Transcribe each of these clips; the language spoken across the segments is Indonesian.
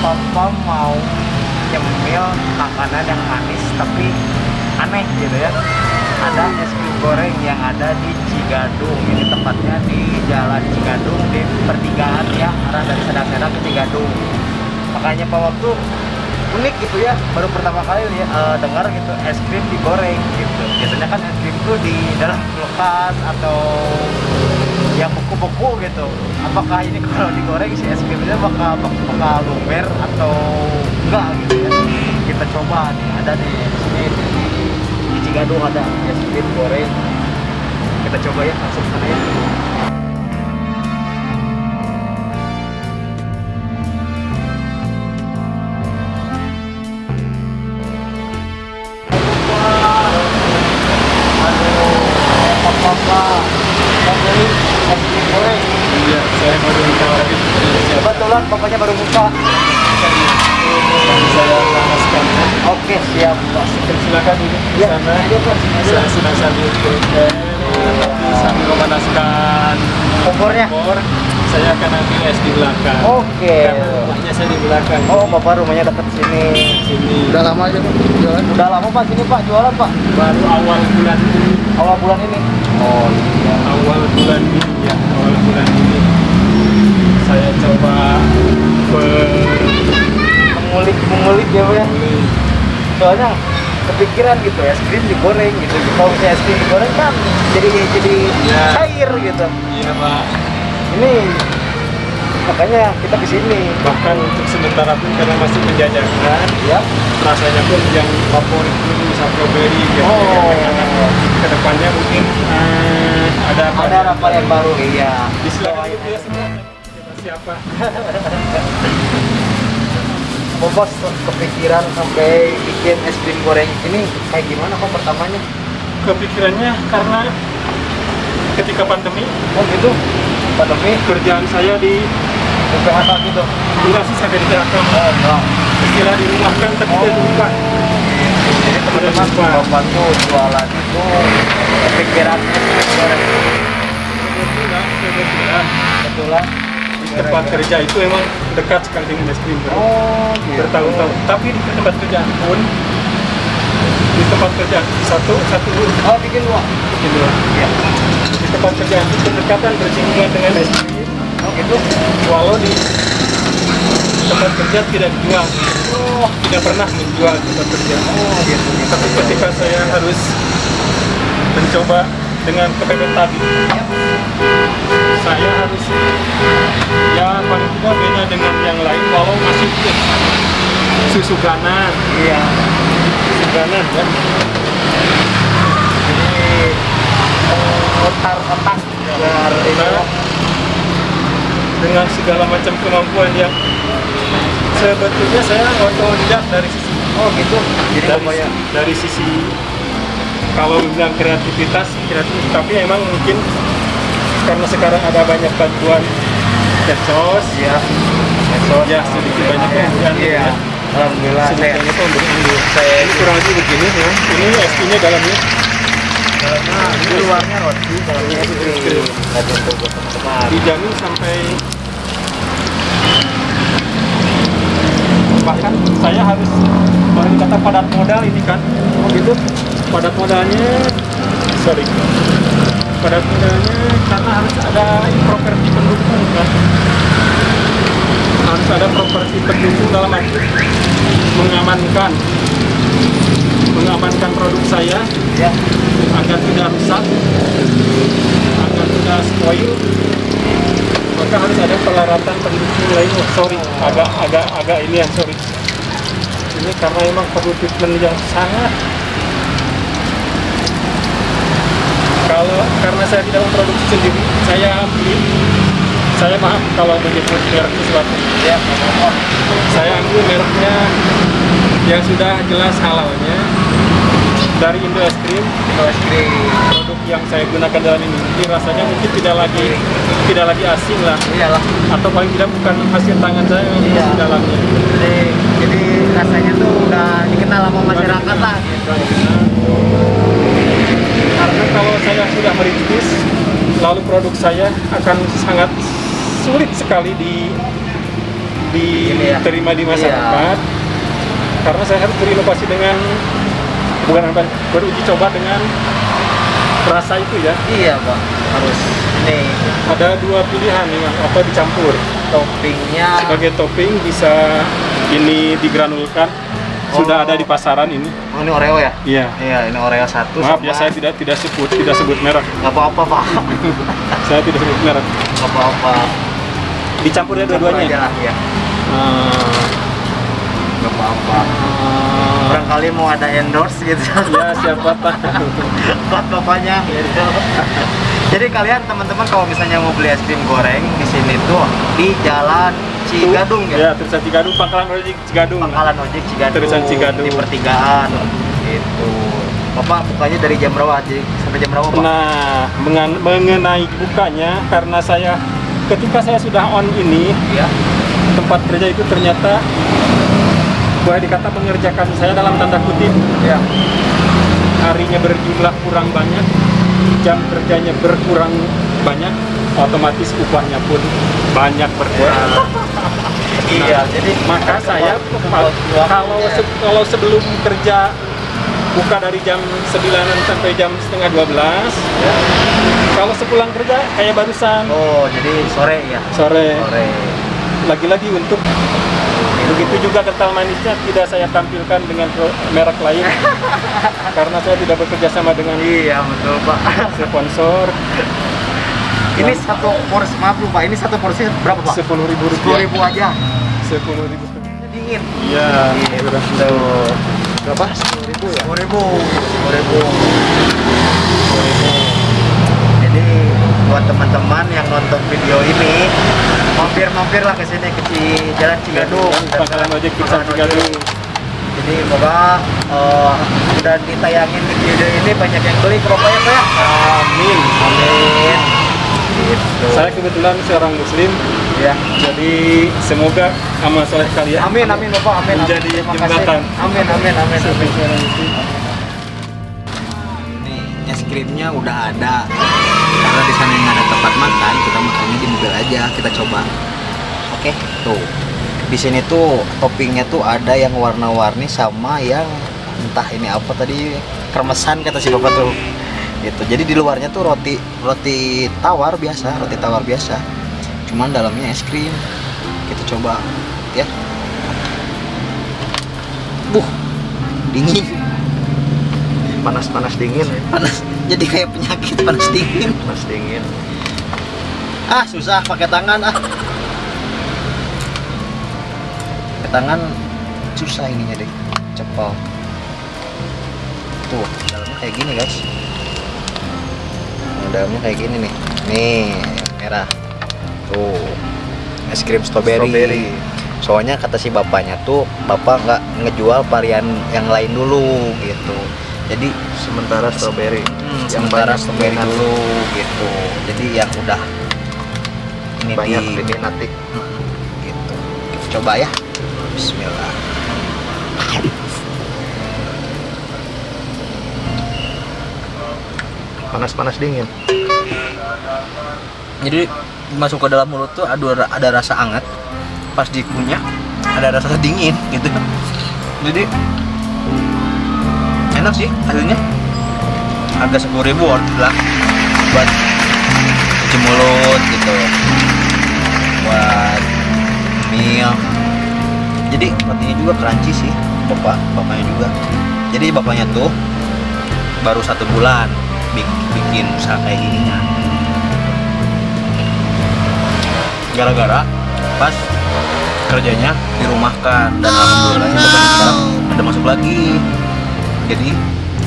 papa mau nyemil makanan yang manis tapi aneh gitu ya. Ada es krim goreng yang ada di Cigadung. Ini tempatnya di Jalan Cigadung di pertigaan ya arah dari Sedang-Sedang ke Cigadung. Makanya Pak Waktu unik gitu ya baru pertama kali ya uh, dengar gitu es krim digoreng gitu. Biasanya kan es krim tuh di dalam kulkas atau yang beku-beku gitu apakah ini kalau digoreng si es krimnya bakal bakal lumer atau enggak gitu ya? Kita coba nih ada di sini di, Cigadung ada es krim goreng kita coba ya langsung sana ya Kebetulan pokoknya baru buka. saya panaskan. Oke, siap. Pak. Silakan di Ya, sana. Pak. Saya sambil sambil memanaskan Kompornya? kompor. Saya akan ambil es di belakang. Oke. Rumahnya saya di belakang. Oh, Bapak rumahnya dekat sini. Sini. Udah lama aja Pak jualan. Udah lama Pak sini Pak jualan Pak. Baru awal bulan ini. Awal bulan ini. Oh, iya. Awal bulan ini ya. Awal bulan ini. Saya coba Mengulik mengulik ya, Pak ya. Soalnya kepikiran gitu es krim digoreng gitu. Kalau misalnya es krim digoreng kan jadi jadi Ya. cair gitu. Iya Pak. Ini makanya kita ke sini. Bahkan untuk sementara pun karena masih menjajakan, Ya. rasanya pun yang favorit pun strawberry gitu. Oh. Ke depannya mungkin eh, ada apa? Ada apa yang baru iya. Disilakan dulu ya Siapa? Bos kepikiran sampai bikin es krim goreng ini kayak gimana kok pertamanya? Kepikirannya karena ketika pandemi Oh gitu, pandemi kerjaan saya di PHK gitu. enggak sih saya di PHK Oh istilah di rumah kan tapi Oh. saya lupa Jadi teman-teman bapak tuh jualan itu kepikiran es krim goreng. kebetulan kebetulan Kebetulan di tempat kerja itu emang dekat sekali dengan es krim bro. Oh gitu. bertahun-tahun tapi di tempat kerjaan pun di tempat kerja satu satu Oh bikin dua. gitu Iya. di tempat kerjaan itu berdekatan bersinggungan dengan es krim Oh gitu. walau di tempat kerja tidak dijual Oh, tidak pernah menjual di tempat kerja oh gitu. gitu. tapi ketika saya harus mencoba dengan kepepet tadi saya harus ya paling tidak beda dengan yang lain walau masih susu ganan Iya. susu ganan ya Jadi memutar otak biar ini ya. dengan segala macam kemampuan yang sebetulnya saya otodidak dari sisi Oh gitu. Jadi dari, ya? dari sisi kalau bilang kreativitas kreatif tapi emang mungkin karena sekarang ada banyak bantuan medsos Iya. Medsos. ya sedikit banyak pemberian Iya. ya. Alhamdulillah. pemberian. Saya ini kurang lebih begini ya ini es krimnya dalamnya Nah, ini luarnya roti, dalamnya es krim. Dijamin sampai bahkan saya harus baru kata padat modal ini kan Oh gitu. padat modalnya sorry padat modalnya karena harus ada properti pendukung kan harus ada properti pendukung dalam arti mengamankan mengamankan produk saya Ya. agar tidak rusak agar tidak spoil maka harus ada peralatan pendukung lain. Oh, sorry agak agak agak ini ya sorry. Ini karena memang perlu treatment yang sangat kalau karena saya tidak memproduksi sendiri saya ambil saya maaf kalau menyebut merek sesuatu Ya. Oh, saya ambil mereknya yang sudah jelas halalnya dari Indo Es Krim es krim. produk yang saya gunakan dalam ini Jadi rasanya mungkin tidak lagi tidak lagi asing lah Iyalah. atau paling tidak bukan hasil tangan saya yang Iya. di dalamnya Jadi, jadi rasanya tuh udah dikenal sama masyarakat lah. karena kalau saya sudah merintis lalu produk saya akan sangat sulit sekali di ya. diterima di masyarakat karena saya harus berinovasi dengan bukan apa beruji coba dengan rasa itu ya. Iya pak. Harus ini. Ada dua pilihan nih Mas. apa dicampur. Toppingnya. Sebagai topping bisa ini digranulkan sudah ada di pasaran ini. Oh ini oreo ya? Iya. Iya ini oreo satu maaf sama- ya saya tidak tidak sebut tidak sebut merek. Nggak apa-apa pak. Saya tidak sebut merek. Nggak apa-apa. Dicampur ya Campur aja dua-duanya lah ya Ah, nggak apa-apa. Ah, barangkali mau ada endorse gitu. Ya siapa tahu. Buat bapaknya gitu. Jadi kalian teman-teman kalau misalnya mau beli es krim goreng di sini tuh di Jalan Cigadung ya ya. tulisan Cigadung pangkalan ojek Cigadung Pangkalan ojek Cigadung. Tulisan Cigadung. di pertigaan gitu. Bapak bukanya dari jam berapa aja sampai jam berapa, Pak? Nah, mengan- mengenai bukanya karena saya ketika saya sudah on ini Iya. tempat kerja itu ternyata boleh dikata mengerjakan saya dalam tanda kutip Iya. harinya berjumlah kurang banyak jam kerjanya berkurang banyak otomatis upahnya pun banyak berkurang Iya, jadi maka saya kalau se- kalau sebelum kerja buka dari jam 9 sampai jam setengah 12 Ya. kalau sepulang kerja kayak barusan Oh, jadi sore ya. sore Sore. lagi-lagi untuk begitu juga kental manisnya tidak saya tampilkan dengan merek lain karena saya tidak bekerja sama dengan Iya, betul, Pak. sponsor Ini satu porsi, maaf lupa, ini satu porsi berapa, Pak? sepuluh ribu Sepuluh ribu aja. sepuluh ribu Dingin. iya Gitu. berapa sepuluh ribu ya Sepuluh ribu. Sepuluh ribu. Sepuluh ribu. Jadi buat teman-teman yang nonton video ini, mampir-mampir lah ke sini ke Jalan Cigadung. pangkalan ojek Pizza Cigadung. Jadi semoga eh, udah ditayangin di video ini banyak yang beli ke Bapak ya Pak ya. amin Amin. Gitu. saya kebetulan seorang muslim ya. jadi semoga amal soleh kalian Amin amin Bapak amin. amin. Menjadi Terima jembatan. Amin amin amin. Amin. muslim. Nih, es krimnya udah ada. Karena di sana yang ada tempat makan, kita makannya di mobil aja, kita coba. Oke, tuh. Di sini tuh toppingnya tuh ada yang warna-warni sama yang entah ini apa tadi kremesan kata si bapak tuh. Gitu. Jadi di luarnya tuh roti roti tawar biasa, roti tawar biasa. Cuman dalamnya es krim. Kita coba, ya. Buh, dingin Panas-panas dingin. panas jadi kayak penyakit panas dingin Panas dingin. ah susah pakai tangan ah pakai tangan susah ininya deh cepol tuh dalamnya kayak gini guys dalamnya kayak gini nih. Nih merah. Tuh es krim strawberry, Strawberry. soalnya kata si bapaknya tuh bapak nggak ngejual varian yang lain dulu gitu. Jadi Sementara strawberry. Hmm, Yang sementara strawberry dulu gitu. Jadi yang udah ini Banyak di diminati. gitu. Kita coba ya. Bismillah Panas-panas dingin. jadi masuk ke dalam mulut tuh ada ada rasa hangat. Pas dikunyah ada rasa dingin gitu. Jadi enak sih hasilnya. Harga sepuluh ribu worth lah buat cuci mulut gitu. Buat meal. Jadi rotinya juga crunchy sih bapak bapaknya juga. Jadi bapaknya tuh baru satu bulan bikin usaha kayak gininya. Gara-gara pas kerjanya dirumahkan dan alhamdulillahnya bapaknya sekarang ada masuk lagi. Jadi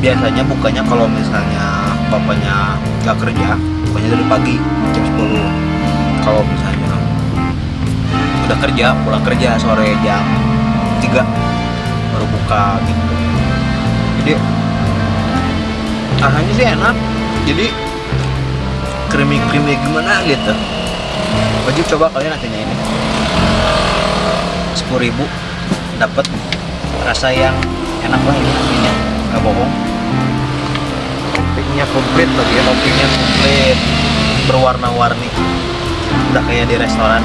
biasanya bukanya kalau misalnya bapaknya nggak kerja bukanya dari pagi jam 10 kalau misalnya udah kerja pulang kerja sore jam 3 baru buka gitu. Jadi rasanya sih enak. Jadi creamy creamy gimana gitu. Wajib coba kalian nantinya ini. sepuluh ribu dapat rasa yang enak lah ini aslinya nggak bohong. Toppingnya komplit lagi ya. toppingnya komplit. Berwarna-warni. Udah kayak di restoran.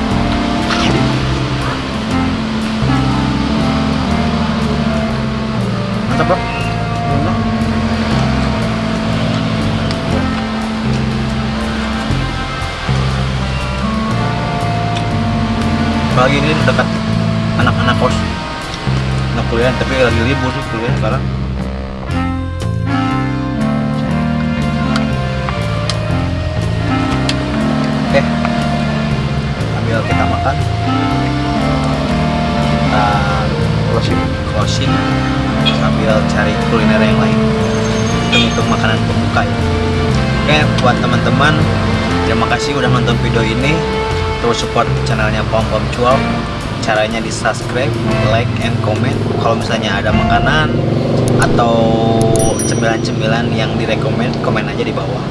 Mantap bro apalagi ini dekat anak-anak kos. Anak kuliah tapi lagi libur sih kuliah sekarang. Oke. Ambil kita makan. Kita closing closing. Sambil cari kuliner yang lain. Hitung-hitung makanan pembuka ya oke buat teman-teman terima kasih udah nonton video ini terus support channelnya Pom Pom Cual caranya di subscribe, like, and comment. Kalau misalnya ada makanan atau cemilan-cemilan yang direkomend komen aja di bawah.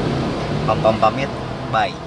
Pom Pom pamit bye